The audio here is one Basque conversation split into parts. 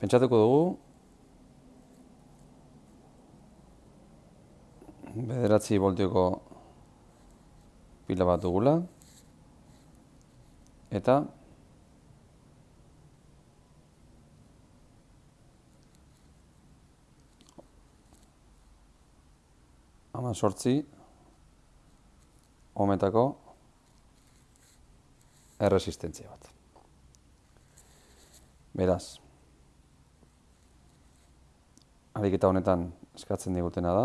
Pentsatuko dugu bederatzi voltioko pila bat dugula eta ama sortzi ometako erresistentzia bat. Beraz, ariketa honetan eskatzen digutena da,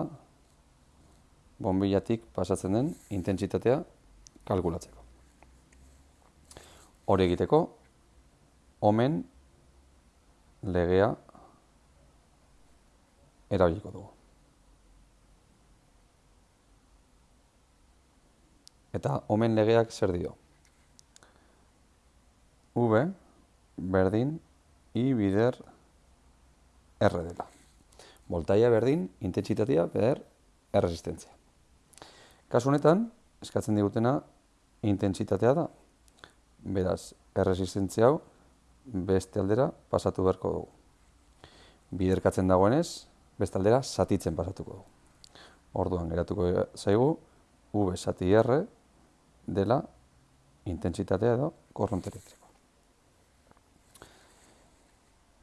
bombilatik pasatzen den intentsitatea kalkulatzeko. Hori egiteko, omen legea erabiliko dugu. Eta omen legeak zer dio? V berdin I bider R dela. Voltaia berdin, intentsitatea beder erresistentzia. Kasu honetan, eskatzen digutena intentsitatea da. Beraz, erresistentzia hau beste aldera pasatu beharko dugu. Biderkatzen dagoenez, beste aldera satitzen pasatuko dugu. Orduan, geratuko zaigu, V sati R dela intentsitatea edo korronte elektriko.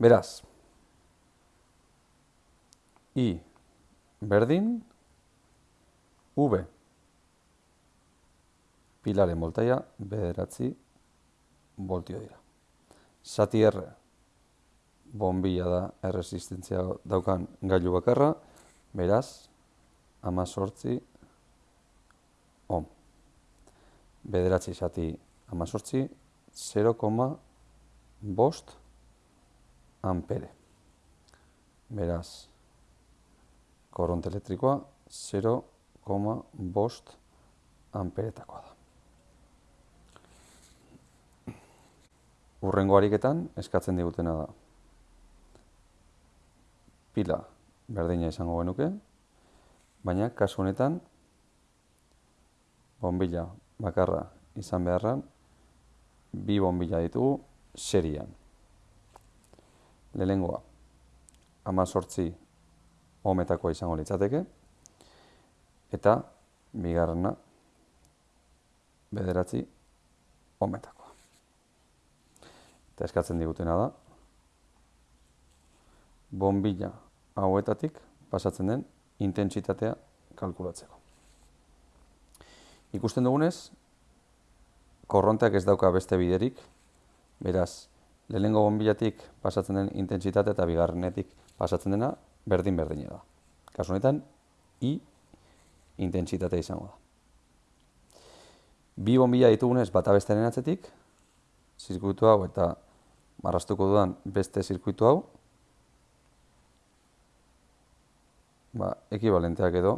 Beraz, I berdin V pilaren voltaia bederatzi voltio dira. Zati R bombilla da erresistentzia daukan gailu bakarra, beraz, ama sortzi ohm. Bederatzi zati ama sortzi, 0,5 ampere. Beraz, korronte elektrikoa 0,5 amperetakoa da. Urrengo ariketan eskatzen digutena da. Pila berdina izango genuke, baina kasu honetan bombilla bakarra izan beharran bi bombilla ditugu serian. Lehengoa, ama sortzi ometakoa izango litzateke, eta bigarrena bederatzi ometakoa. Eta eskatzen digutena da, bombilla hauetatik pasatzen den intentsitatea kalkulatzeko. Ikusten dugunez, korronteak ez dauka beste biderik, beraz, lehenengo bombillatik pasatzen den intentsitate eta bigarrenetik pasatzen dena berdin-berdina da. Kasu honetan, I intentsitatea izango da bi bombilla ditugunez bata bestearen atzetik, zirkuitu hau eta marrastuko dudan beste zirkuitu hau, ba, ekibalenteak edo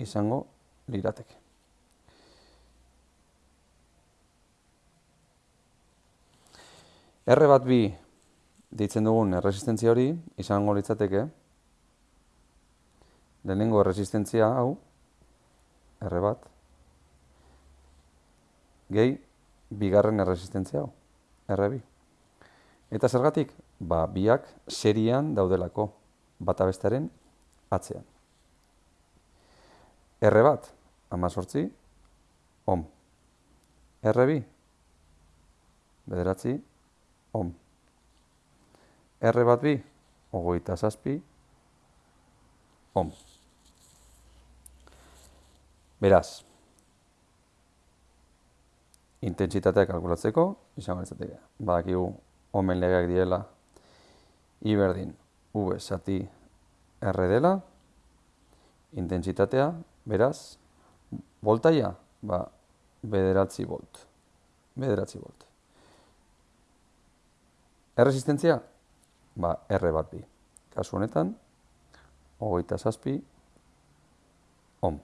izango lirateke. R bat bi ditzen dugun erresistentzia hori izango litzateke, lehenengo erresistentzia hau, R bat, gehi bigarren erresistentzia hau, errebi. Eta zergatik? Ba, biak serian daudelako bata bestaren atzean. Erre bat, amazortzi, om. Erre bi, bederatzi, om. Erre bat bi, ogoita zazpi, om. Beraz, intentsitatea kalkulatzeko, izango litzateke. Badakigu omen legeak direla I berdin V sati R dela, intentsitatea, beraz, voltaia, ba, bederatzi volt. Bederatzi volt. Erresistentzia, ba, R bat bi. Kasu honetan, hogeita zazpi, ohm.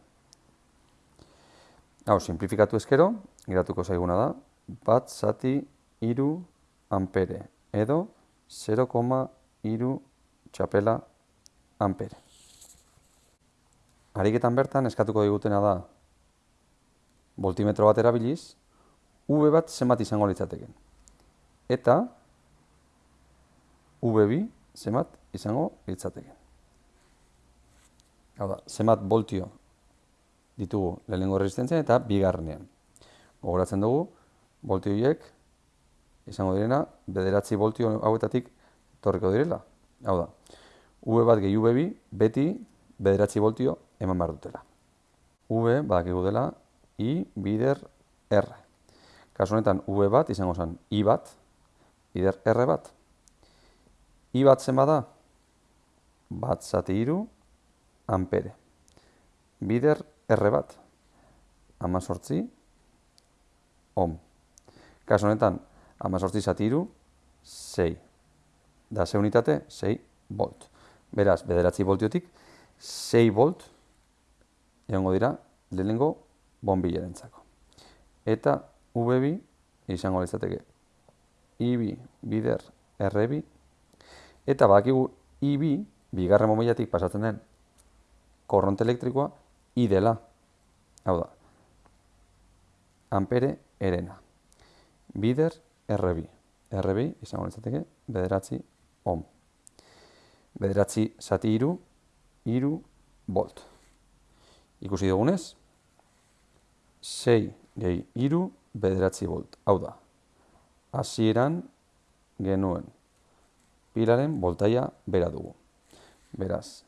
Hau, simplifikatu ezkero, geratuko zaiguna da, bat zati iru ampere, edo 0,iru txapela ampere. Ariketan bertan eskatuko digutena da voltimetro bat erabiliz, V bat zenbat izango litzateken. Eta V2 zemat izango litzateke. Hau da, zemat voltio ditugu lehenengo resistentzian eta bigarrenean. Gogoratzen dugu, voltio horiek izango direna, bederatzi voltio hauetatik torriko direla. Hau da, V bat gehi V2 beti bederatzi voltio eman behar dutela. V badakigu dela I bider R. Kasu honetan V bat izango zen I bat bider R bat. I bat zen bada, bat zati iru, ampere. Bider R bat, amazortzi, ohm. Kasu honetan, amazortzi zati iru, sei. Da, ze unitate, sei volt. Beraz, bederatzi voltiotik, sei volt, egongo dira, lehenengo bombilerentzako. Eta V2 izango litzateke IB bider RB eta badakigu IB bigarren bombilatik pasatzen den korronte elektrikoa I dela. Hau da. Ampere erena. Bider RB. RB izango litzateke bederatzi ohm. Bederatzi zati iru, iru volt. Ikusi dugunez, 6 gehi iru bederatzi volt. Hau da, hasieran genuen pilaren voltaia bera dugu. Beraz,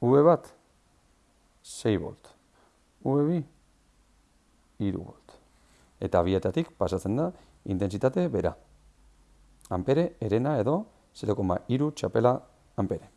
V bat, 6 volt. V bi, iru volt. Eta bietatik pasatzen da intentsitate bera. Ampere, erena edo 0,2 txapela ampere.